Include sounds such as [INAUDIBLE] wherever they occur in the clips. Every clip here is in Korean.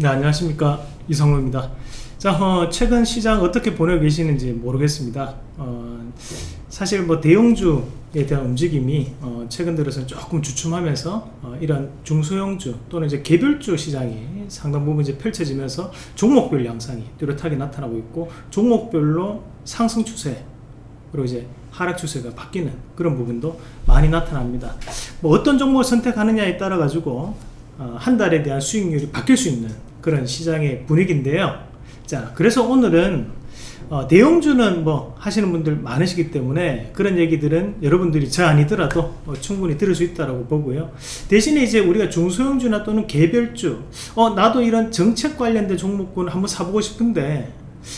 네 안녕하십니까. 이성로입니다. 자 어, 최근 시장 어떻게 보내고 계시는지 모르겠습니다. 어, 사실 뭐 대형주에 대한 움직임이 어, 최근 들어서 조금 주춤하면서 어, 이런 중소형주 또는 이제 개별주 시장이 상당 부분 이제 펼쳐지면서 종목별 양상이 뚜렷하게 나타나고 있고 종목별로 상승 추세 그리고 이제 하락 추세가 바뀌는 그런 부분도 많이 나타납니다. 뭐 어떤 종목을 선택하느냐에 따라 가지고 어, 한 달에 대한 수익률이 바뀔 수 있는 그런 시장의 분위기인데요. 자 그래서 오늘은 어, 대형주는 뭐 하시는 분들 많으시기 때문에 그런 얘기들은 여러분들이 저 아니더라도 어, 충분히 들을 수 있다고 보고요. 대신에 이제 우리가 중소형주나 또는 개별주 어 나도 이런 정책 관련된 종목군 한번 사보고 싶은데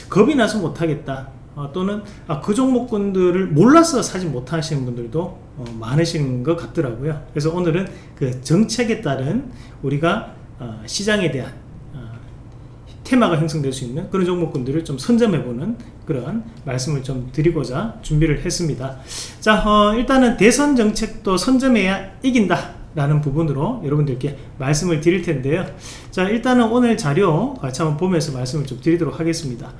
겁이 나서 못하겠다. 어, 또는 아, 그 종목군들을 몰라서 사지 못하시는 분들도 어, 많으신 것 같더라고요. 그래서 오늘은 그 정책에 따른 우리가 어, 시장에 대한 테마가 형성될 수 있는 그런 종목군들을 좀 선점해보는 그런 말씀을 좀 드리고자 준비를 했습니다. 자 어, 일단은 대선 정책도 선점해야 이긴다 라는 부분으로 여러분들께 말씀을 드릴 텐데요. 자 일단은 오늘 자료 같이 한번 보면서 말씀을 좀 드리도록 하겠습니다.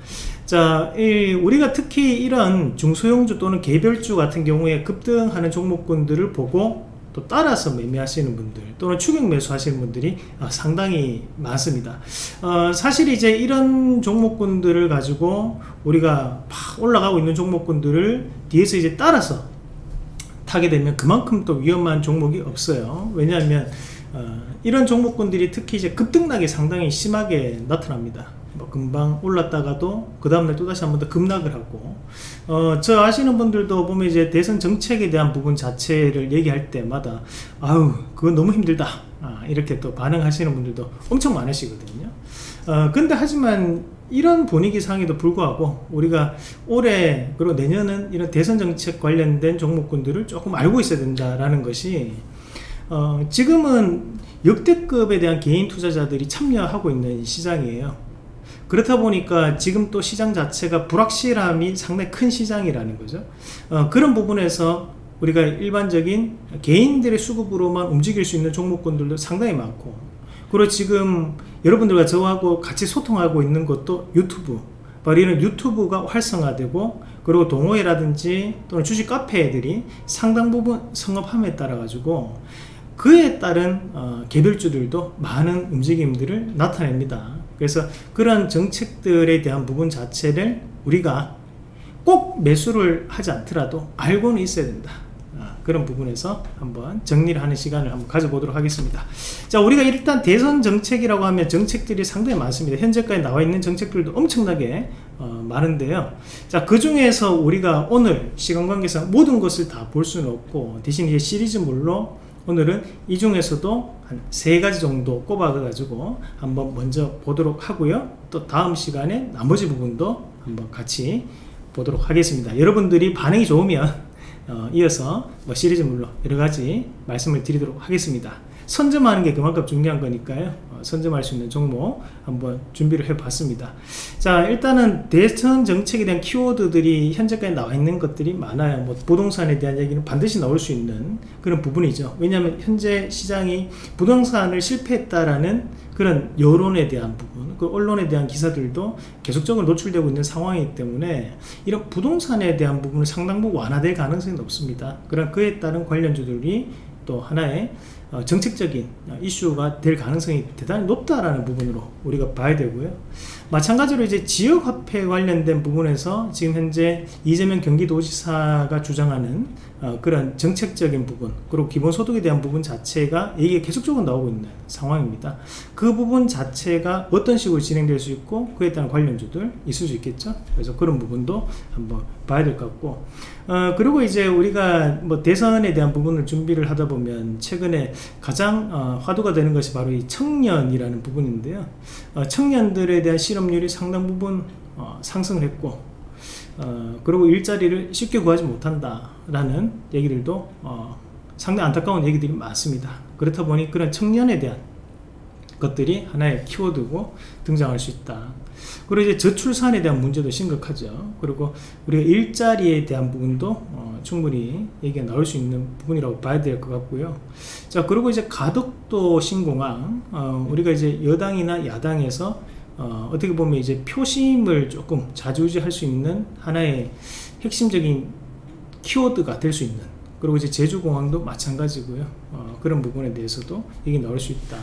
자 우리가 특히 이런 중소형주 또는 개별주 같은 경우에 급등하는 종목군들을 보고 또 따라서 매매하시는 분들 또는 추격 매수 하시는 분들이 어, 상당히 많습니다. 어, 사실 이제 이런 종목군들을 가지고 우리가 막 올라가고 있는 종목군들을 뒤에서 이제 따라서 타게 되면 그만큼 또 위험한 종목이 없어요. 왜냐하면 어, 이런 종목군들이 특히 이제 급등락이 상당히 심하게 나타납니다. 뭐 금방 올랐다가도 그 다음날 또다시 한 번 더 급락을 하고 어, 저 아시는 분들도 보면 이제 대선 정책에 대한 부분 자체를 얘기할 때마다 아우 그건 너무 힘들다. 아, 이렇게 또 반응하시는 분들도 엄청 많으시거든요. 어, 근데 하지만 이런 분위기 상에도 불구하고 우리가 올해 그리고 내년은 이런 대선 정책 관련된 종목군들을 조금 알고 있어야 된다라는 것이 어, 지금은 역대급에 대한 개인 투자자들이 참여하고 있는 시장이에요 그렇다 보니까 지금 또 시장 자체가 불확실함이 상당히 큰 시장이라는 거죠. 어, 그런 부분에서 우리가 일반적인 개인들의 수급으로만 움직일 수 있는 종목군들도 상당히 많고 그리고 지금 여러분들과 저하고 같이 소통하고 있는 것도 유튜브 바로 이런 유튜브가 활성화되고 그리고 동호회라든지 또는 주식 카페들이 상당 부분 성업함에 따라 가지고 그에 따른 어, 개별주들도 많은 움직임들을 나타냅니다 그래서 그런 정책들에 대한 부분 자체를 우리가 꼭 매수를 하지 않더라도 알고는 있어야 된다. 아, 그런 부분에서 한번 정리를 하는 시간을 한번 가져보도록 하겠습니다. 자 우리가 일단 대선 정책이라고 하면 정책들이 상당히 많습니다. 현재까지 나와 있는 정책들도 엄청나게 어, 많은데요. 자그 중에서 우리가 오늘 시간 관계상 모든 것을 다 볼 수는 없고 대신 이제 시리즈물로 오늘은 이 중에서도 한 세 가지 정도 꼽아 가지고 한번 먼저 보도록 하고요. 또 다음 시간에 나머지 부분도 한번 같이 보도록 하겠습니다. 여러분들이 반응이 좋으면 어, 이어서 뭐 시리즈물로 여러가지 말씀을 드리도록 하겠습니다. 선점하는 게 그만큼 중요한 거니까요. 어, 선점할 수 있는 종목 한번 준비를 해 봤습니다. 자 일단은 대선 정책에 대한 키워드들이 현재까지 나와 있는 것들이 많아요. 뭐 부동산에 대한 얘기는 반드시 나올 수 있는 그런 부분이죠. 왜냐하면 현재 시장이 부동산을 실패했다라는 그런 여론에 대한 부분 그 언론에 대한 기사들도 계속적으로 노출되고 있는 상황이기 때문에 이런 부동산에 대한 부분은 상당 부분 완화될 가능성이 높습니다. 그런 그에 따른 관련주들이 또 하나의 어, 정책적인 이슈가 될 가능성이 대단히 높다라는 부분으로 우리가 봐야 되고요. 마찬가지로 이제 지역화폐 관련된 부분에서 지금 현재 이재명 경기도지사가 주장하는 어, 그런 정책적인 부분 그리고 기본소득에 대한 부분 자체가 얘기가 계속적으로 나오고 있는 상황입니다. 그 부분 자체가 어떤 식으로 진행될 수 있고 그에 따른 관련주들 있을 수 있겠죠? 그래서 그런 부분도 한번 봐야 될 것 같고 어, 그리고 이제 우리가 뭐 대선에 대한 부분을 준비를 하다 보면 최근에 가장 어, 화두가 되는 것이 바로 이 청년이라는 부분인데요. 어, 청년들에 대한 실업률이 상당 부분 어, 상승을 했고 어, 그리고 일자리를 쉽게 구하지 못한다 라는 얘기들도 어, 상당히 안타까운 얘기들이 많습니다. 그렇다 보니 그런 청년에 대한 것들이 하나의 키워드고 등장할 수 있다. 그리고 이제 저출산에 대한 문제도 심각하죠. 그리고 우리가 일자리에 대한 부분도 어, 충분히 얘기가 나올 수 있는 부분이라고 봐야 될 것 같고요. 자, 그리고 이제 가덕도 신공항, 어, 우리가 이제 여당이나 야당에서 어, 어떻게 보면 이제 표심을 조금 자주지할 수 있는 하나의 핵심적인 키워드가 될 수 있는 그리고 이제 제주공항도 마찬가지고요. 어, 그런 부분에 대해서도 얘기 나올 수 있다.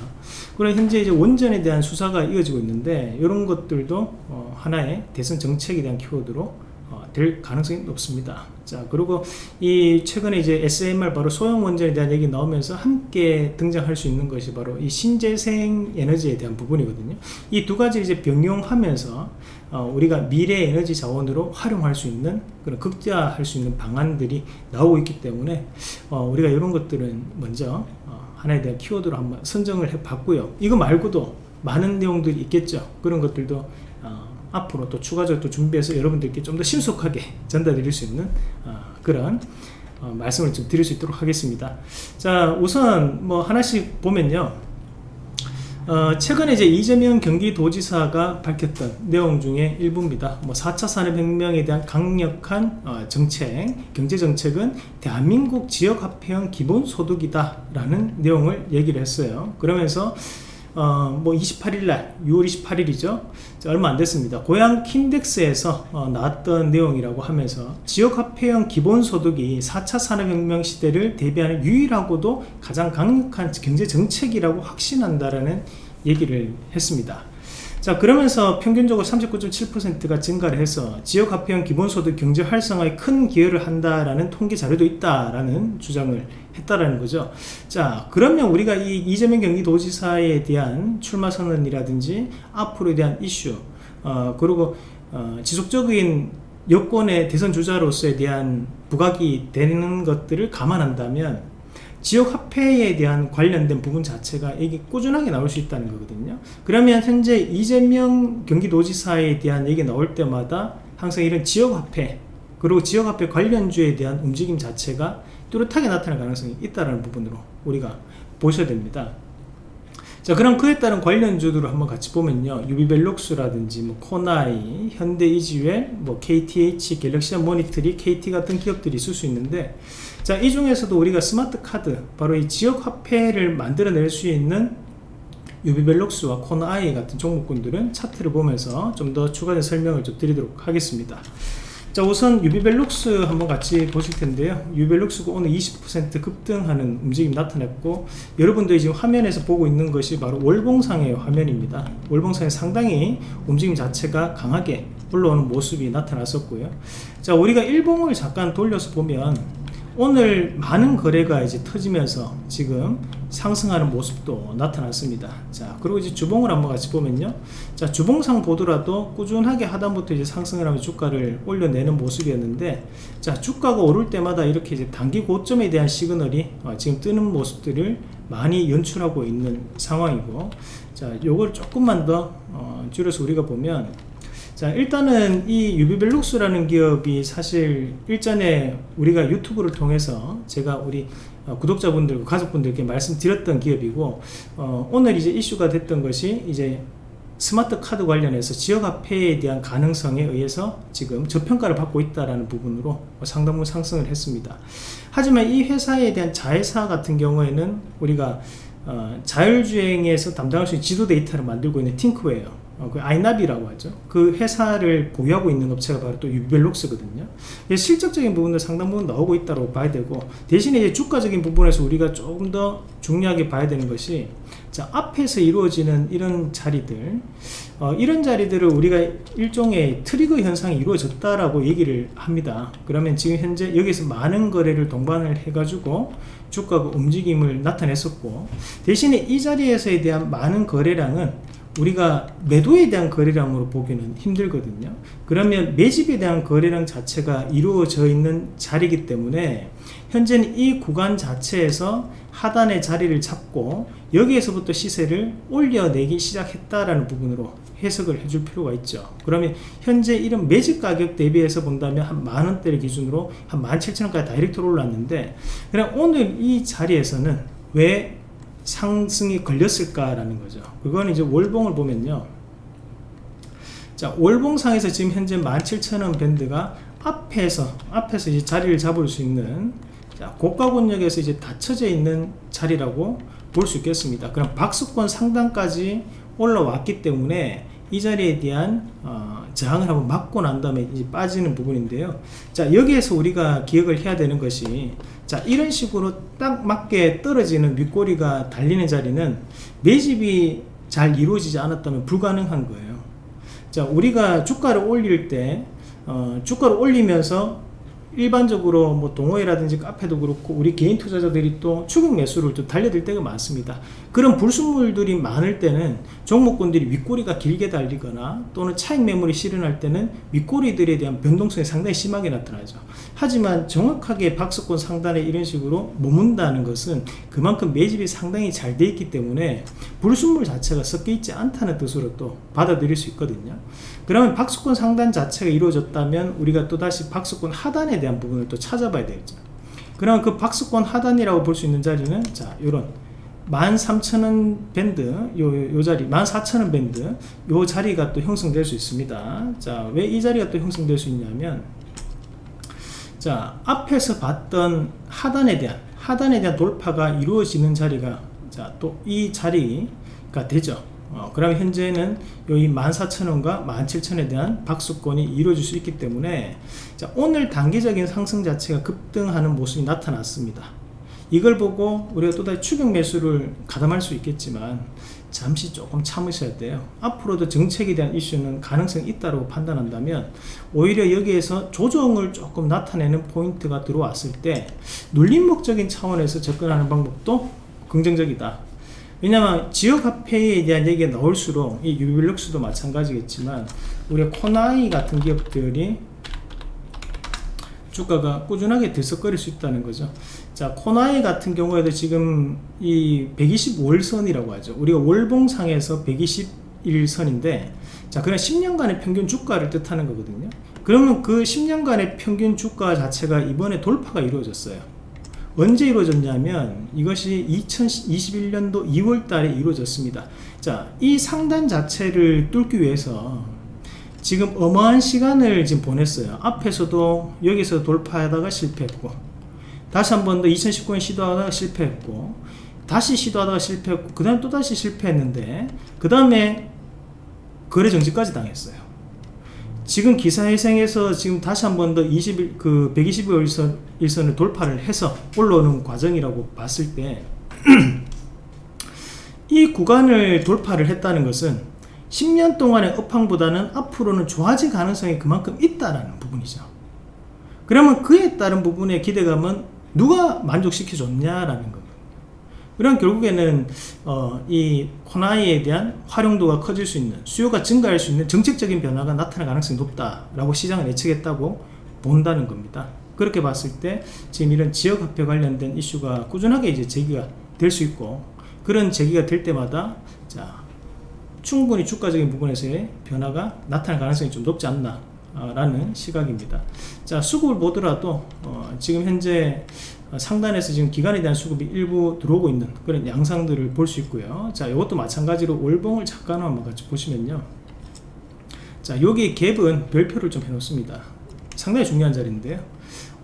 그리고 현재 이제 원전에 대한 수사가 이어지고 있는데 이런 것들도 어, 하나의 대선 정책에 대한 키워드로 어, 될 가능성이 높습니다. 자 그리고 이 최근에 이제 SMR 바로 소형 원전에 대한 얘기 나오면서 함께 등장할 수 있는 것이 바로 이 신재생 에너지에 대한 부분이거든요. 이 두 가지 이제 병용하면서 어, 우리가 미래 에너지 자원으로 활용할 수 있는 그런 극대화할 수 있는 방안들이 나오고 있기 때문에 어, 우리가 이런 것들은 먼저 어, 하나에 대한 키워드로 한번 선정을 해 봤고요. 이거 말고도 많은 내용들이 있겠죠. 그런 것들도 어, 앞으로 또 추가적으로 또 준비해서 여러분들께 좀 더 신속하게 전달드릴 수 있는 어, 그런 어, 말씀을 좀 드릴 수 있도록 하겠습니다. 자, 우선 뭐 하나씩 보면요. 어, 최근에 이제 이재명 경기도지사가 밝혔던 내용 중에 일부입니다. 뭐 4차 산업혁명에 대한 강력한 어, 정책, 경제정책은 대한민국 지역화폐형 기본소득이다 라는 내용을 얘기를 했어요. 그러면서 어, 뭐 28일날 6월 28일이죠. 얼마 안 됐습니다. 고향 킨덱스에서 어, 나왔던 내용이라고 하면서 지역화폐형 기본소득이 4차 산업혁명 시대를 대비하는 유일하고도 가장 강력한 경제정책이라고 확신한다라는 얘기를 했습니다 자 그러면서 평균적으로 39.7%가 증가를 해서 지역화폐형 기본소득 경제 활성화에 큰 기여를 한다라는 통계 자료도 있다라는 주장을 했다라는 거죠. 자 그러면 우리가 이 이재명 경기도지사에 대한 출마 선언이라든지 앞으로에 대한 이슈 어, 그리고 어, 지속적인 여권의 대선 주자로서에 대한 부각이 되는 것들을 감안한다면 지역 화폐에 대한 관련된 부분 자체가 이게 꾸준하게 나올 수 있다는 거거든요. 그러면 현재 이재명 경기도지사에 대한 얘기 나올 때마다 항상 이런 지역 화폐 그리고 지역 화폐 관련주에 대한 움직임 자체가 뚜렷하게 나타날 가능성이 있다는 부분으로 우리가 보셔야 됩니다. 자 그럼 그에 따른 관련주들을 한번 같이 보면요. 유비벨록스라든지 뭐 코나이, 현대이지웰, 뭐 KTH, 갤럭시아머니트리, KT 같은 기업들이 있을 수 있는데 자 이 중에서도 우리가 스마트 카드 바로 이 지역 화폐를 만들어낼 수 있는 유비벨록스와 코나이 같은 종목군들은 차트를 보면서 좀 더 추가된 설명을 좀 드리도록 하겠습니다. 자 우선 유비벨록스 한번 같이 보실 텐데요. 유비벨록스가 오늘 20% 급등하는 움직임 나타냈고 여러분들이 지금 화면에서 보고 있는 것이 바로 월봉상의 화면입니다. 월봉상에 상당히 움직임 자체가 강하게 올라오는 모습이 나타났었고요. 자 우리가 일봉을 잠깐 돌려서 보면 오늘 많은 거래가 이제 터지면서 지금 상승하는 모습도 나타났습니다. 자, 그리고 이제 주봉을 한번 같이 보면요. 자, 주봉상 보더라도 꾸준하게 하단부터 이제 상승을 하면 주가를 올려내는 모습이었는데, 자, 주가가 오를 때마다 이렇게 이제 단기 고점에 대한 시그널이 어, 지금 뜨는 모습들을 많이 연출하고 있는 상황이고, 자, 요걸 조금만 더 어, 줄여서 우리가 보면, 자 일단은 이 유비벨룩스라는 기업이 사실 일전에 우리가 유튜브를 통해서 제가 우리 어, 구독자분들 가족분들께 말씀드렸던 기업이고 어, 오늘 이제 이슈가 됐던 것이 이제 스마트 카드 관련해서 지역화폐에 대한 가능성에 의해서 지금 저평가를 받고 있다는 부분으로 상당 부분 상승을 했습니다. 하지만 이 회사에 대한 자회사 같은 경우에는 우리가 어, 자율주행에서 담당할 수 있는 지도 데이터를 만들고 있는 팅크웨어 어, 그 아이나비라고 하죠. 그 회사를 보유하고 있는 업체가 바로 또 유벨록스거든요. 실적적인 부분도 상당 부분 나오고 있다고 봐야 되고 대신에 이제 주가적인 부분에서 우리가 조금 더 중요하게 봐야 되는 것이 자 앞에서 이루어지는 이런 자리들 어, 이런 자리들을 우리가 일종의 트리거 현상이 이루어졌다라고 얘기를 합니다. 그러면 지금 현재 여기서 많은 거래를 동반을 해가지고 주가가 움직임을 나타냈었고 대신에 이 자리에서에 대한 많은 거래량은 우리가 매도에 대한 거래량으로 보기는 힘들거든요. 그러면 매집에 대한 거래량 자체가 이루어져 있는 자리이기 때문에 현재는 이 구간 자체에서 하단의 자리를 잡고 여기에서부터 시세를 올려내기 시작했다라는 부분으로 해석을 해줄 필요가 있죠. 그러면 현재 이런 매집 가격 대비해서 본다면 한 만원대를 기준으로 한 17,000원까지 다이렉트로 올랐는데 그냥 오늘 이 자리에서는 왜 상승이 걸렸을까라는 거죠. 그거는 이제 월봉을 보면요. 자, 월봉상에서 지금 현재 17,000원 밴드가 앞에서, 앞에서 이제 자리를 잡을 수 있는, 자, 고가 권역에서 이제 닫혀져 있는 자리라고 볼 수 있겠습니다. 그럼 박수권 상단까지 올라왔기 때문에 이 자리에 대한 어, 저항을 한번 막고 난 다음에 이제 빠지는 부분인데요. 자 여기에서 우리가 기억을 해야 되는 것이 자 이런 식으로 딱 맞게 떨어지는 윗꼬리가 달리는 자리는 매집이 잘 이루어지지 않았다면 불가능한 거예요. 자 우리가 주가를 올릴 때 어, 주가를 올리면서 일반적으로 뭐 동호회라든지 카페도 그렇고 우리 개인 투자자들이 또 추격 매수를 또 달려들 때가 많습니다. 그런 불순물들이 많을 때는 종목군들이 윗꼬리가 길게 달리거나 또는 차익 매물이 실현할 때는 윗꼬리들에 대한 변동성이 상당히 심하게 나타나죠. 하지만 정확하게 박스권 상단에 이런 식으로 머문다는 것은 그만큼 매집이 상당히 잘 돼 있기 때문에 불순물 자체가 섞여 있지 않다는 뜻으로 또 받아들일 수 있거든요. 그러면 박스권 상단 자체가 이루어졌다면 우리가 또다시 박스권 하단에 대한 부분을 또 찾아봐야 되겠죠. 그럼 그 박스권 하단이라고 볼 수 있는 자리는 자, 요런 13,000원 밴드 요, 요 자리 14,000원 밴드 요 자리가 또 형성될 수 있습니다 자 왜 이 자리가 또 형성될 수 있냐면 자 앞에서 봤던 하단에 대한 하단에 대한 돌파가 이루어지는 자리가 자 또 이 자리가 되죠 어, 그러면 현재는 여기 14,000원과 17,000원에 대한 박수권이 이루어질 수 있기 때문에 자, 오늘 단기적인 상승 자체가 급등하는 모습이 나타났습니다. 이걸 보고 우리가 또다시 추격 매수를 가담할 수 있겠지만 잠시 조금 참으셔야 돼요. 앞으로도 정책에 대한 이슈는 가능성이 있다고 판단한다면 오히려 여기에서 조정을 조금 나타내는 포인트가 들어왔을 때 눌림목적인 차원에서 접근하는 방법도 긍정적이다. 왜냐면 지역화폐에 대한 얘기가 나올수록 이 유빌럭스도 마찬가지겠지만 우리 코나이 같은 기업들이 주가가 꾸준하게 들썩거릴 수 있다는 거죠. 자 코나이 같은 경우에도 지금 이 125일선이라고 하죠. 우리가 월봉상에서 121선인데 자 그냥 10년간의 평균 주가를 뜻하는 거거든요. 그러면 그 10년간의 평균 주가 자체가 이번에 돌파가 이루어졌어요 언제 이루어졌냐면 이것이 2021년도 2월 달에 이루어졌습니다. 자 이 상단 자체를 뚫기 위해서 지금 어마한 시간을 지금 보냈어요. 앞에서도 여기서 돌파하다가 실패했고 다시 한 번 더 2019년 시도하다가 실패했고 다시 시도하다가 실패했고 그 다음에 또다시 실패했는데 그 다음에 거래 정지까지 당했어요 지금 기사회생에서 지금 다시 한 번 더 20일 그 120일 일선, 을 돌파를 해서 올라오는 과정이라고 봤을 때 [CLEARS THROAT] 이 구간을 돌파를 했다는 것은 10년 동안의 업황보다는 앞으로는 좋아질 가능성이 그만큼 있다라는 부분이죠. 그러면 그에 따른 부분의 기대감은 누가 만족시켜 줬냐라는 겁 그럼 결국에는 어, 이 코나이에 대한 활용도가 커질 수 있는 수요가 증가할 수 있는 정책적인 변화가 나타날 가능성이 높다라고 시장을 예측했다고 본다는 겁니다. 그렇게 봤을 때 지금 이런 지역화폐 관련된 이슈가 꾸준하게 이제 제기가 될 수 있고 그런 제기가 될 때마다 자 충분히 주가적인 부분에서의 변화가 나타날 가능성이 좀 높지 않나 라는 시각입니다 자 수급을 보더라도 어, 지금 현재 상단에서 지금 기관에 대한 수급이 일부 들어오고 있는 그런 양상들을 볼 수 있고요. 자 이것도 마찬가지로 월봉을 잠깐 한번 같이 보시면요. 자 여기 갭은 별표를 좀 해 놓습니다. 상당히 중요한 자리인데요.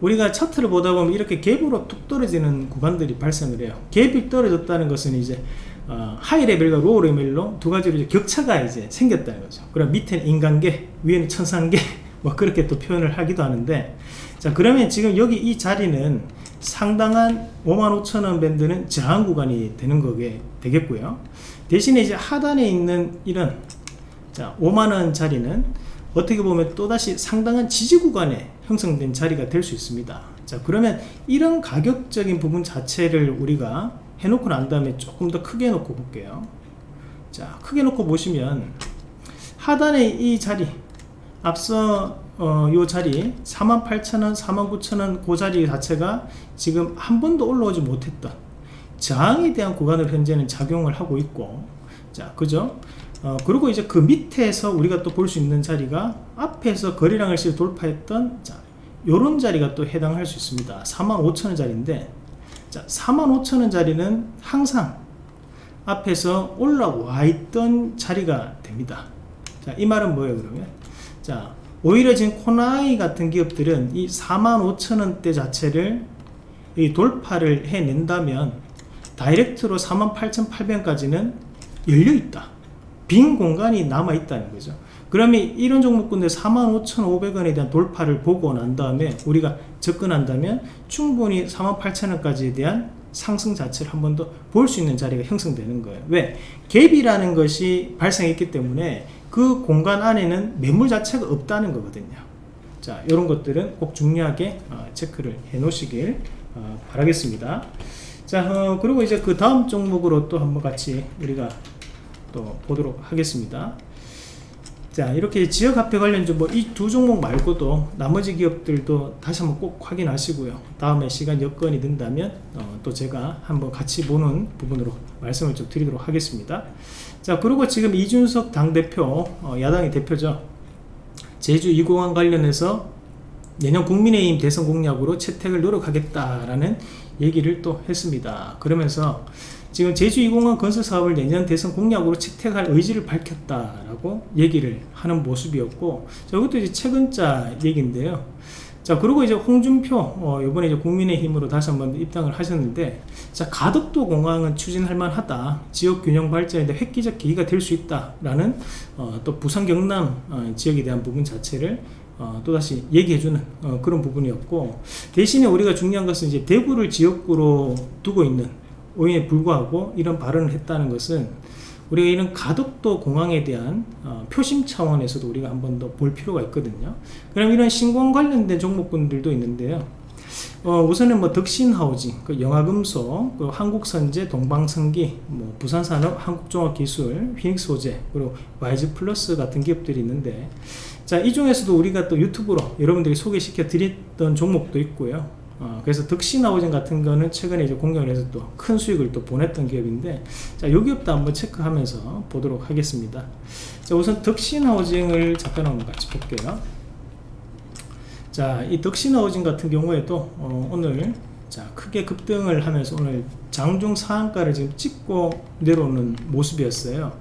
우리가 차트를 보다 보면 이렇게 갭으로 툭 떨어지는 구간들이 발생을 해요. 갭이 떨어졌다는 것은 이제 어, high level과 low level로 두 가지로 이제 격차가 이제 생겼다는 거죠. 그럼 밑에는 인간계 위에는 천상계 [LAUGHS] 뭐 그렇게 또 표현을 하기도 하는데 자 그러면 지금 여기 이 자리는 상당한 55,000원 밴드는 저항 구간이 되는 거게 되겠고요. 대신에 이제 하단에 있는 이런 자 5만원 자리는 어떻게 보면 또다시 상당한 지지 구간에 형성된 자리가 될 수 있습니다. 자 그러면 이런 가격적인 부분 자체를 우리가 해놓고 난 다음에 조금 더 크게 놓고 볼게요. 자 크게 놓고 보시면 하단에 이 자리 앞서 어, 요 자리 48,000원 49,000원 그 자리 자체가 지금 한 번도 올라오지 못했던 저항에 대한 구간을 현재는 작용을 하고 있고 자 그죠 어, 그리고 이제 그 밑에서 우리가 또 볼 수 있는 자리가 앞에서 거래량을 실 돌파했던 자 요런 자리가 또 해당할 수 있습니다 45,000원 자리인데 자 45,000원 자리는 항상 앞에서 올라와 있던 자리가 됩니다. 자, 이 말은 뭐예요, 그러면? 자, 오히려 지금 코나이 같은 기업들은 이 45,000원대 자체를 이 돌파를 해낸다면 다이렉트로 48,800원까지는 열려 있다. 빈 공간이 남아 있다는 거죠. 그러면 이런 종목군들 45,500원에 대한 돌파를 보고 난 다음에 우리가 접근한다면 충분히 48,000원까지에 대한 상승 자체를 한 번 더 볼 수 있는 자리가 형성되는 거예요. 왜? 갭이라는 것이 발생했기 때문에 그 공간 안에는 매물 자체가 없다는 거거든요. 자, 이런 것들은 꼭 중요하게 어, 체크를 해 놓으시길 어, 바라겠습니다. 자, 어, 그리고 이제 그 다음 종목으로 또 한번 같이 우리가 또 보도록 하겠습니다. 자 이렇게 지역화폐 관련주 뭐 이 두 종목 말고도 나머지 기업들도 다시 한번 꼭 확인하시고요 다음에 시간 여건이 된다면 어, 또 제가 한번 같이 보는 부분으로 말씀을 좀 드리도록 하겠습니다 자 그리고 지금 이준석 당대표 어, 야당의 대표죠 제주 2공항 관련해서 내년 국민의힘 대선 공약으로 채택을 노력하겠다라는 얘기를 또 했습니다 그러면서 지금 제주 2공항 건설 사업을 내년 대선 공약으로 채택할 의지를 밝혔다라고 얘기를 하는 모습이었고 자, 이것도 이제 최근자 얘기인데요. 자 그리고 이제 홍준표 어, 이번에 이제 국민의힘으로 다시 한번 입당을 하셨는데 자 가덕도 공항은 추진할 만하다. 지역 균형 발전에 획기적 계기가 될 수 있다라는 어, 또 부산 경남 어, 지역에 대한 부분 자체를 어, 또다시 얘기해주는 어, 그런 부분이었고 대신에 우리가 중요한 것은 이제 대구를 지역구로 두고 있는 오인에 불구하고 이런 발언을 했다는 것은 우리가 이런 가덕도 공항에 대한 어, 표심 차원에서도 우리가 한 번 더 볼 필요가 있거든요. 그럼 이런 신공 관련된 종목군들도 있는데요. 어, 우선은 뭐 덕신하우징, 그 영화금속, 그 한국선제, 동방성기, 뭐 부산산업, 한국종합기술, 휘닉스호재, 그리고 와이즈플러스 같은 기업들이 있는데 자, 이 중에서도 우리가 또 유튜브로 여러분들이 소개시켜 드렸던 종목도 있고요. 어, 그래서 덕신하우징 같은 거는 최근에 이제 공격을 해서 또 큰 수익을 또 보냈던 기업인데 자, 요 기업도 한번 체크하면서 보도록 하겠습니다. 자, 우선 덕신하우징을 잠깐 한번 같이 볼게요. 자, 이 덕신하우징 같은 경우에도 어, 오늘 자, 크게 급등을 하면서 오늘 장중 상한가를 지금 찍고 내려오는 모습이었어요.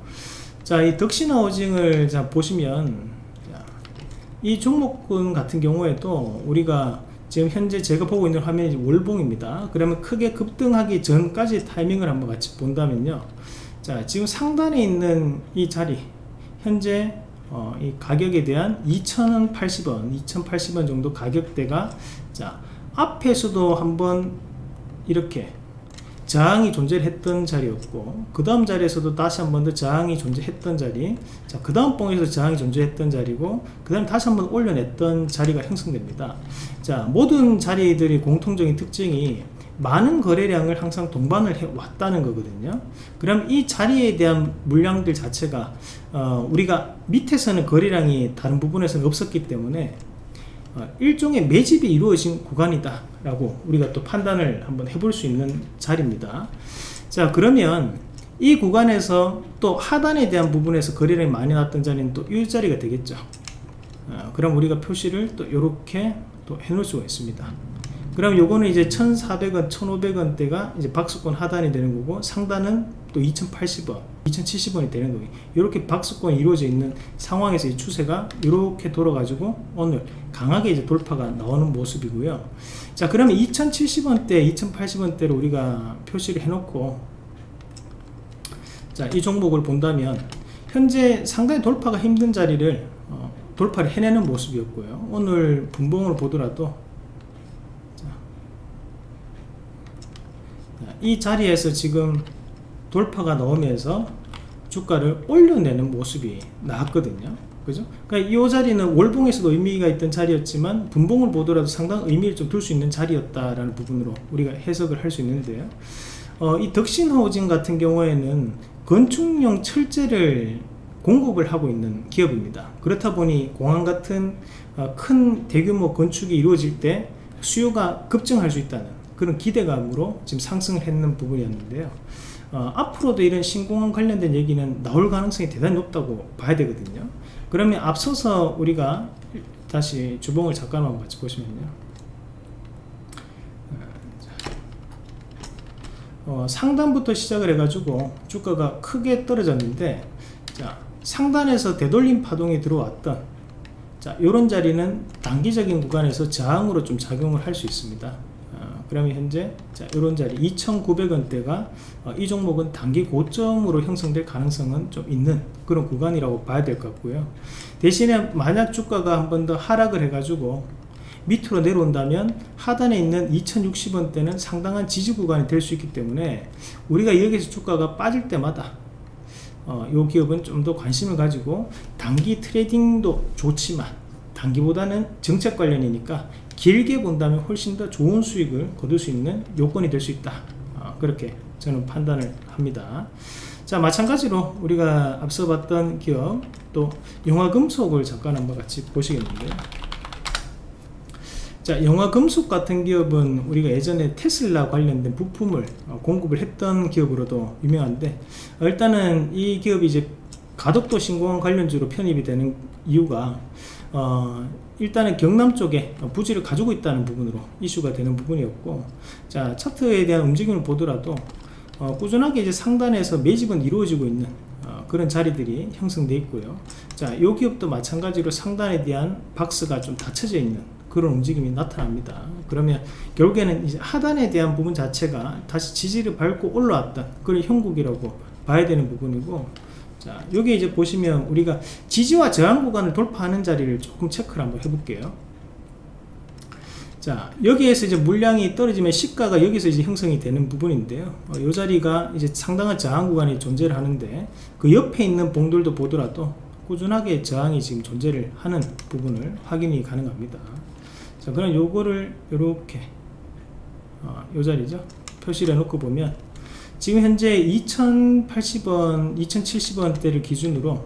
자, 이 덕신하우징을 자, 보시면 자, 이 종목군 같은 경우에도 우리가 지금 현재 제가 보고 있는 화면이 월봉입니다. 그러면 크게 급등하기 전까지 타이밍을 한번 같이 본다면요. 자, 지금 상단에 있는 이 자리, 현재 어, 이 가격에 대한 2,080원, 2,080원 정도 가격대가 자, 앞에서도 한번 이렇게 저항이 존재했던 자리였고 그 다음 자리에서도 다시 한 번 더 저항이 존재했던 자리 자그 다음 봉에서 저항이 존재했던 자리고 그 다음 다시 한 번 올려냈던 자리가 형성됩니다 자 모든 자리들이 공통적인 특징이 많은 거래량을 항상 동반을 해 왔다는 거거든요. 그럼 이 자리에 대한 물량들 자체가 어, 우리가 밑에서는 거래량이 다른 부분에서는 없었기 때문에 어, 일종의 매집이 이루어진 구간이다 라고 우리가 또 판단을 한번 해볼 수 있는 자리입니다. 자 그러면 이 구간에서 또 하단에 대한 부분에서 거래량이 많이 났던 자리는 또이 자리가 되겠죠. 어, 그럼 우리가 표시를 또 이렇게 또 해놓을 수가 있습니다. 그럼 요거는 이제 1400원 1500원대가 이제 박스권 하단이 되는 거고 상단은 또 2080원 2070원이 되는 거예요. 이렇게 박스권이 이루어져 있는 상황에서 이 추세가 이렇게 돌아가지고 오늘 강하게 이제 돌파가 나오는 모습이고요. 자 그러면 2070원대 2080원대로 우리가 표시를 해놓고 자이 종목을 본다면 현재 상당히 돌파가 힘든 자리를 어, 돌파를 해내는 모습이었고요. 오늘 분봉을 보더라도 이 자리에서 지금 돌파가 나오면서 주가를 올려내는 모습이 나왔거든요. 그죠? 그러니까 이 자리는 월봉에서도 의미가 있던 자리였지만 분봉을 보더라도 상당 의미를 좀 둘 수 있는 자리였다라는 부분으로 우리가 해석을 할 수 있는데요. 어, 이 덕신하우징 같은 경우에는 건축용 철제를 공급을 하고 있는 기업입니다. 그렇다 보니 공항 같은 어, 큰 대규모 건축이 이루어질 때 수요가 급증할 수 있다는 그런 기대감으로 지금 상승했는 부분이었는데요. 어, 앞으로도 이런 신공항 관련된 얘기는 나올 가능성이 대단히 높다고 봐야 되거든요. 그러면 앞서서 우리가 다시 주봉을 잠깐만 같이 보시면요. 어, 상단부터 시작을 해가지고 주가가 크게 떨어졌는데 자 상단에서 되돌림 파동이 들어왔던 자 이런 자리는 단기적인 구간에서 저항으로 좀 작용을 할 수 있습니다. 어, 그러면 현재 자 이런 자리 2,900원대가 어, 이 종목은 단기 고점으로 형성될 가능성은 좀 있는 그런 구간이라고 봐야 될 것 같고요. 대신에 만약 주가가 한 번 더 하락을 해 가지고 밑으로 내려온다면 하단에 있는 2060원대는 상당한 지지 구간이 될 수 있기 때문에 우리가 여기서 주가가 빠질 때마다 어, 이 기업은 좀 더 관심을 가지고 단기 트레이딩도 좋지만 단기보다는 정책 관련이니까 길게 본다면 훨씬 더 좋은 수익을 거둘 수 있는 요건이 될 수 있다. 어, 그렇게 저는 판단을 합니다. 자 마찬가지로 우리가 앞서 봤던 기업 또 영화금속을 잠깐 한번 같이 보시겠는데요 자 영화 금속 같은 기업은 우리가 예전에 테슬라 관련된 부품을 어, 공급을 했던 기업으로도 유명한데 어, 일단은 이 기업이 이제 가덕도 신공항 관련주로 편입이 되는 이유가 어, 일단은 경남 쪽에 부지를 가지고 있다는 부분으로 이슈가 되는 부분이었고 자 차트에 대한 움직임을 보더라도 어, 꾸준하게 이제 상단에서 매집은 이루어지고 있는 어, 그런 자리들이 형성되어 있고요. 자이 기업도 마찬가지로 상단에 대한 박스가 좀 닫혀져 있는 그런 움직임이 나타납니다. 그러면 결국에는 이제 하단에 대한 부분 자체가 다시 지지를 밟고 올라왔던 그런 형국이라고 봐야 되는 부분이고 자 여기 이제 보시면 우리가 지지와 저항 구간을 돌파하는 자리를 조금 체크를 한번 해볼게요. 자 여기에서 이제 물량이 떨어지면 시가가 여기서 이제 형성이 되는 부분인데요. 어, 이 자리가 이제 상당한 저항 구간이 존재를 하는데 그 옆에 있는 봉들도 보더라도 꾸준하게 저항이 지금 존재를 하는 부분을 확인이 가능합니다 자 그럼 요거를 이렇게 어, 요 자리죠? 표시를 해놓고 보면 지금 현재 2080원 2070원대를 기준으로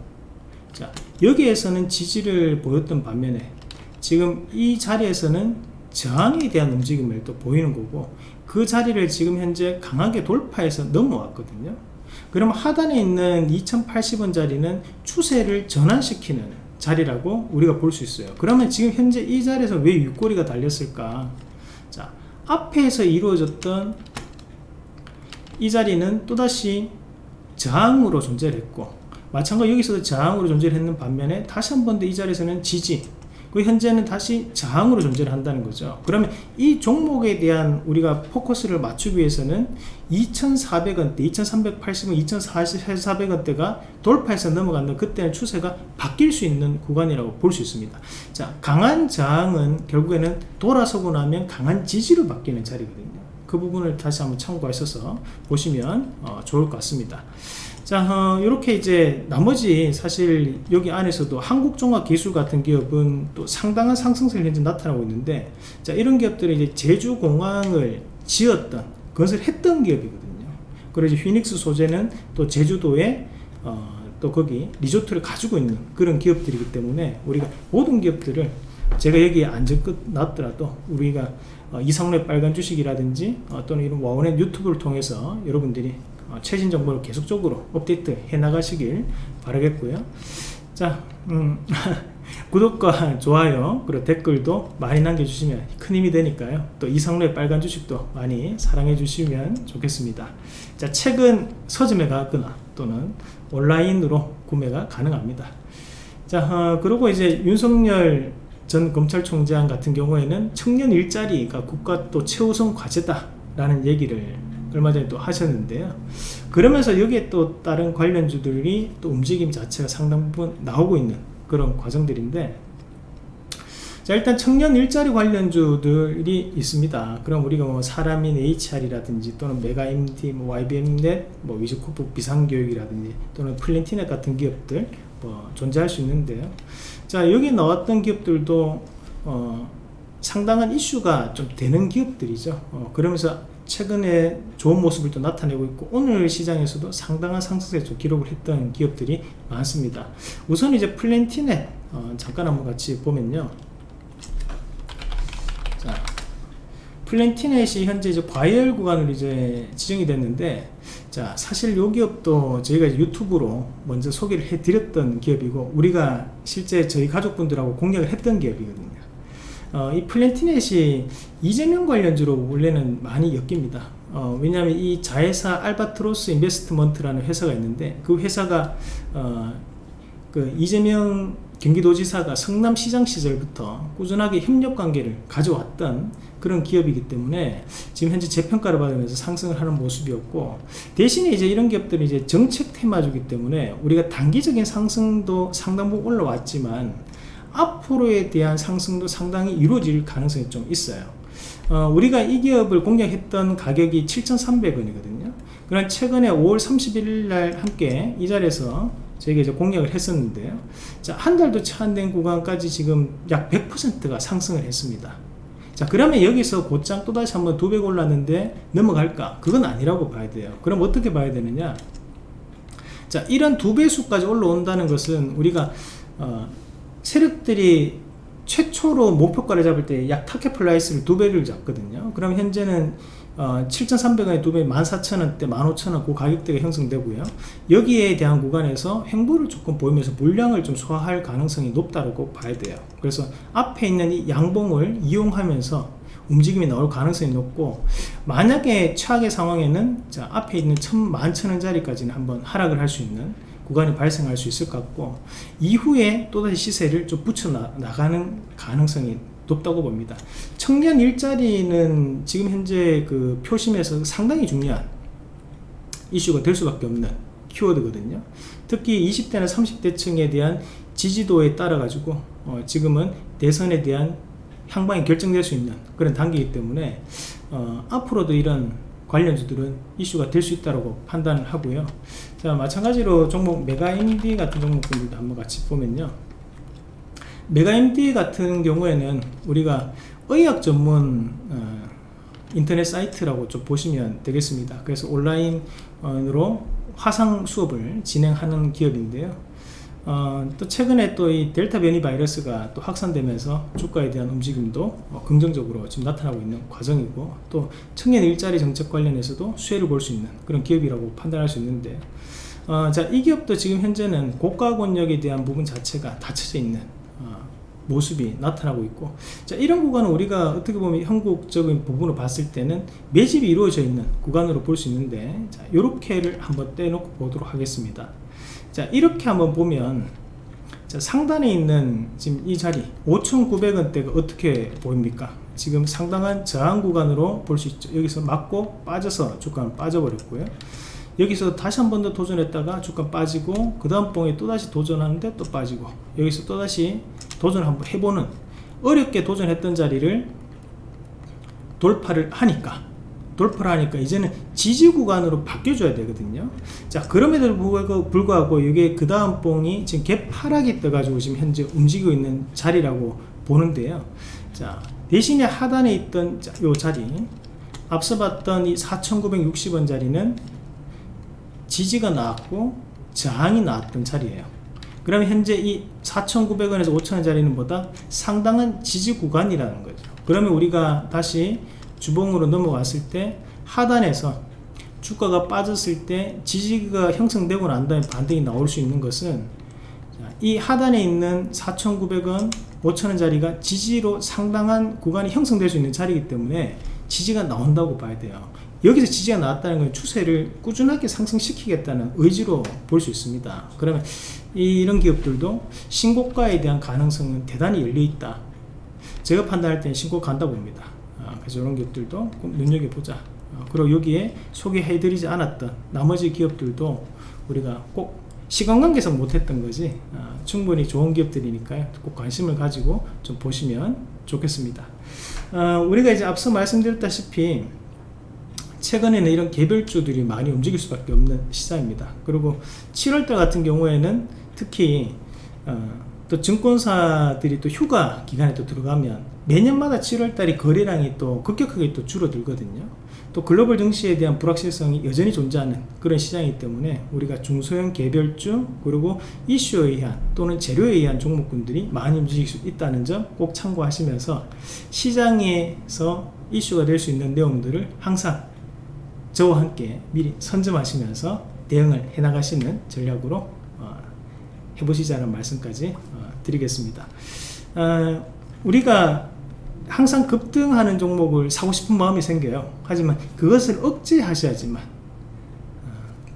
자 여기에서는 지지를 보였던 반면에 지금 이 자리에서는 저항에 대한 움직임을 또 보이는 거고 그 자리를 지금 현재 강하게 돌파해서 넘어왔거든요. 그럼 하단에 있는 2080원 자리는 추세를 전환시키는 자리라고 우리가 볼 수 있어요. 그러면 지금 현재 이 자리에서 왜 윗꼬리가 달렸을까? 자 앞에서 이루어졌던 이 자리는 또다시 저항으로 존재를 했고 마찬가지로 여기서도 저항으로 존재를 했는 반면에 다시 한 번 더 이 자리에서는 지지 그 현재는 다시 저항으로 존재를 한다는 거죠. 그러면 이 종목에 대한 우리가 포커스를 맞추기 위해서는 2400원대 2380원 2400원대가 돌파해서 넘어간다 그때는 추세가 바뀔 수 있는 구간이라고 볼 수 있습니다. 자 강한 저항은 결국에는 돌아서고 나면 강한 지지로 바뀌는 자리거든요. 그 부분을 다시 한번 참고하셔서 보시면 어, 좋을 것 같습니다 자 어, 이렇게 이제 나머지 사실 여기 안에서도 한국종합기술 같은 기업은 또 상당한 상승세를 현재 나타나고 있는데 자 이런 기업들은 이제 제주공항을 지었던 건설했던 기업이거든요. 그리고 이제 휘닉스 소재는 또 제주도에 어, 또 거기 리조트를 가지고 있는 그런 기업들이기 때문에 우리가 모든 기업들을 제가 여기에 안 적어놨더라도 우리가 어, 이상로의 빨간 주식이라든지 어, 또는 이런 와원의 유튜브를 통해서 여러분들이 어, 최신 정보를 계속적으로 업데이트 해 나가시길 바라겠고요. 자 음, [LAUGHS] 구독과 좋아요 그리고 댓글도 많이 남겨주시면 큰 힘이 되니까요. 또 이상로의 빨간 주식도 많이 사랑해 주시면 좋겠습니다. 자 책은 서점에 가거나 또는 온라인으로 구매가 가능합니다. 자 어, 그리고 이제 윤석열 전 검찰총장 같은 경우에는 청년 일자리가 국가 또 최우선 과제다 라는 얘기를 얼마 전에 또 하셨는데요. 그러면서 여기에 또 다른 관련주들이 또 움직임 자체가 상당 부분 나오고 있는 그런 과정들인데 자 일단 청년 일자리 관련주들이 있습니다. 그럼 우리가 뭐 사람인 HR이라든지 또는 메가MD, 뭐 YBM넷, 뭐 위즈코프 비상교육이라든지 또는 플랜티넷 같은 기업들 뭐 존재할 수 있는데요. 자 여기 나왔던 기업들도 어, 상당한 이슈가 좀 되는 기업들이죠. 어, 그러면서 최근에 좋은 모습을 또 나타내고 있고 오늘 시장에서도 상당한 상승세를 기록을 했던 기업들이 많습니다. 우선 이제 플랜티넷 어, 잠깐 한번 같이 보면요. 자 플랜티넷이 현재 이제 과열 구간으로 이제 지정이 됐는데 자 사실 이 기업도 저희가 유튜브로 먼저 소개를 해 드렸던 기업이고 우리가 실제 저희 가족분들하고 공략을 했던 기업이거든요 어, 이 플랜티넷이 이재명 관련주로 원래는 많이 엮입니다. 어, 왜냐하면 이 자회사 알바트로스 인베스트먼트라는 회사가 있는데 그 회사가 어, 그 이재명 경기도지사가 성남시장 시절부터 꾸준하게 협력 관계를 가져왔던 그런 기업이기 때문에 지금 현재 재평가를 받으면서 상승을 하는 모습이었고 대신에 이제 이런 기업들이 이제 정책 테마주기 때문에 우리가 단기적인 상승도 상당 부분 올라왔지만 앞으로에 대한 상승도 상당히 이루어질 가능성이 좀 있어요. 어, 우리가 이 기업을 공략했던 가격이 7,300원이거든요. 그러나 최근에 5월 31일 날 함께 이 자리에서 저희가 이제 공략을 했었는데요. 자, 한 달도 채 안 된 구간까지 지금 약 100%가 상승을 했습니다. 자, 그러면 여기서 곧장 또다시 한번 두 배 올랐는데 넘어갈까? 그건 아니라고 봐야 돼요. 그럼 어떻게 봐야 되느냐? 자, 이런 두 배수까지 올라온다는 것은 우리가 어, 세력들이 최초로 목표가를 잡을 때 약 target price를 두 배를 잡거든요. 그럼 현재는 어, 7,300원에 두 배, 14,000원대, 15,000원 그 가격대가 형성되고요. 여기에 대한 구간에서 횡보를 조금 보이면서 물량을 좀 소화할 가능성이 높다고 봐야 돼요. 그래서 앞에 있는 이 양봉을 이용하면서 움직임이 나올 가능성이 높고 만약에 최악의 상황에는 자, 앞에 있는 11,000원짜리까지는 한번 하락을 할 수 있는 구간이 발생할 수 있을 것 같고 이후에 또다시 시세를 좀 붙여 나, 나가는 가능성이 높다고 봅니다. 청년 일자리는 지금 현재 그 표심에서 상당히 중요한 이슈가 될 수밖에 없는 키워드거든요. 특히 20대나 30대 층에 대한 지지도에 따라 가지고 어 지금은 대선에 대한 향방이 결정될 수 있는 그런 단계이기 때문에 어 앞으로도 이런 관련주들은 이슈가 될 수 있다고 판단을 하고요. 자 마찬가지로 종목 메가인디 같은 종목들도 한번 같이 보면요. 메가MD 같은 경우에는 우리가 의학 전문 어, 인터넷 사이트라고 좀 보시면 되겠습니다. 그래서 온라인으로 화상 수업을 진행하는 기업인데요. 어, 또 최근에 또 이 델타 변이 바이러스가 또 확산되면서 주가에 대한 움직임도 어, 긍정적으로 지금 나타나고 있는 과정이고 또 청년 일자리 정책 관련해서도 수혜를 볼 수 있는 그런 기업이라고 판단할 수 있는데 어, 자 이 기업도 지금 현재는 고가 권역에 대한 부분 자체가 닫혀져 있는 모습이 나타나고 있고 자 이런 구간은 우리가 어떻게 보면 한국적인 부분을 봤을 때는 매집이 이루어져 있는 구간으로 볼 수 있는데 자 요렇게를 한번 떼놓고 보도록 하겠습니다 자 이렇게 한번 보면 자 상단에 있는 지금 이 자리 5,900원대가 어떻게 보입니까? 지금 상당한 저항 구간으로 볼 수 있죠. 여기서 맞고 빠져서 주가는 빠져버렸고요. 여기서 다시 한 번 더 도전했다가 주가 빠지고 그 다음 봉에 또다시 도전하는데 또 빠지고 여기서 또다시 도전을 한번 해보는 어렵게 도전했던 자리를 돌파를 하니까 돌파를 하니까 이제는 지지 구간으로 바뀌어줘야 되거든요. 자 그럼에도 불구하고 이게 그 다음 봉이 지금 개파락이 떠가지고 지금 현재 움직이고 있는 자리라고 보는데요. 자 대신에 하단에 있던 요 자리 앞서 봤던 이 4960원 자리는 지지가 나왔고 저항이 나왔던 자리예요. 그러면 현재 이 4,900원에서 5,000원짜리는 보다? 상당한 지지 구간이라는 거죠. 그러면 우리가 다시 주봉으로 넘어갔을 때 하단에서 주가가 빠졌을 때 지지가 형성되고 난 다음에 반등이 나올 수 있는 것은 이 하단에 있는 4,900원 5,000원짜리가 지지로 상당한 구간이 형성될 수 있는 자리이기 때문에 지지가 나온다고 봐야 돼요. 여기서 지지가 나왔다는 건 추세를 꾸준하게 상승시키겠다는 의지로 볼 수 있습니다. 그러면 이런 기업들도 신고가에 대한 가능성은 대단히 열려있다. 제가 판단할 때는 신고 간다 봅니다. 아, 그래서 이런 기업들도 꼭 눈여겨보자. 아, 그리고 여기에 소개해드리지 않았던 나머지 기업들도 우리가 꼭 시간관계상 못했던 거지 아, 충분히 좋은 기업들이니까요. 꼭 관심을 가지고 좀 보시면 좋겠습니다. 우리가 이제 앞서 말씀드렸다시피 최근에는 이런 개별주들이 많이 움직일 수밖에 없는 시장입니다. 그리고 7월달 같은 경우에는 특히 어, 또 증권사들이 또 휴가 기간에 또 들어가면 매년마다 7월달이 거래량이 또 급격하게 또 줄어들거든요 또 글로벌 증시에 대한 불확실성이 여전히 존재하는 그런 시장이기 때문에 우리가 중소형 개별주 그리고 이슈에 의한 또는 재료에 의한 종목군들이 많이 움직일 수 있다는 점 꼭 참고하시면서 시장에서 이슈가 될 수 있는 내용들을 항상 저와 함께 미리 선점하시면서 대응을 해나가시는 전략으로 어, 해보시자는 말씀까지 어, 드리겠습니다. 어, 우리가 항상 급등하는 종목을 사고 싶은 마음이 생겨요. 하지만 그것을 억제하셔야지만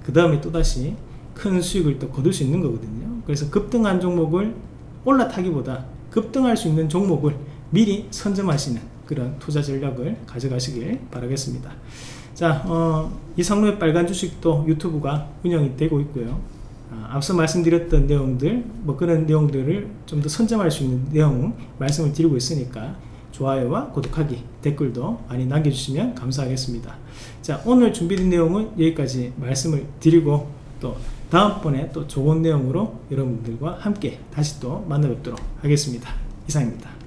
그 다음에 또다시 큰 수익을 또 거둘 수 있는 거거든요. 그래서 급등한 종목을 올라타기보다 급등할 수 있는 종목을 미리 선점하시는 그런 투자 전략을 가져가시길 바라겠습니다. 자, 어, 이상로의 빨간 주식도 유튜브가 운영이 되고 있고요. 아, 앞서 말씀드렸던 내용들, 뭐 그런 내용들을 좀 더 선점할 수 있는 내용 말씀을 드리고 있으니까 좋아요와 구독하기, 댓글도 많이 남겨주시면 감사하겠습니다. 자, 오늘 준비된 내용은 여기까지 말씀을 드리고 또 다음번에 또 좋은 내용으로 여러분들과 함께 다시 또 만나 뵙도록 하겠습니다. 이상입니다.